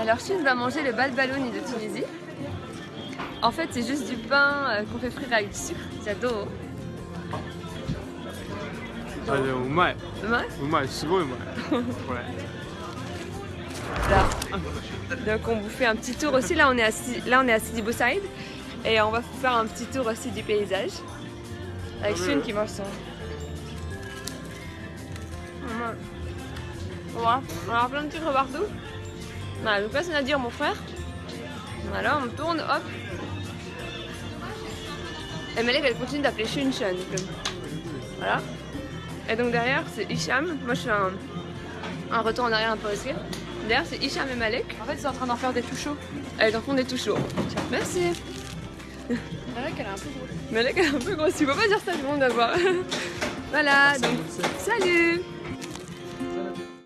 Alors, Chine va manger le balbalouni de Tunisie. En fait, c'est juste du pain euh, qu'on fait frire avec du sucre. J'adore. Ah, c'est bon. C'est bon Ouais. Donc on vous fait un petit tour aussi, là on est à, là, on est à Sidi Bou et on va faire un petit tour aussi du paysage avec Shun qui mange son, voilà. On a plein de trucs partout. Voilà, donc là c'est Nadir mon frère. Voilà, on tourne, hop. Et Malek elle continue d'appeler Shun Shun. comme- Voilà. Et donc derrière c'est Hicham. Moi je fais un, un retour en arrière un peu aussi. Derrière c'est Hicham et Malek. En fait, ils sont en train d'en faire des tout chauds. Elles en font des tout chauds. Merci. Malek, elle est un peu grosse. Malek elle est un peu grosse. Tu peux pas dire ça, tout le monde va voir. voilà, donc salut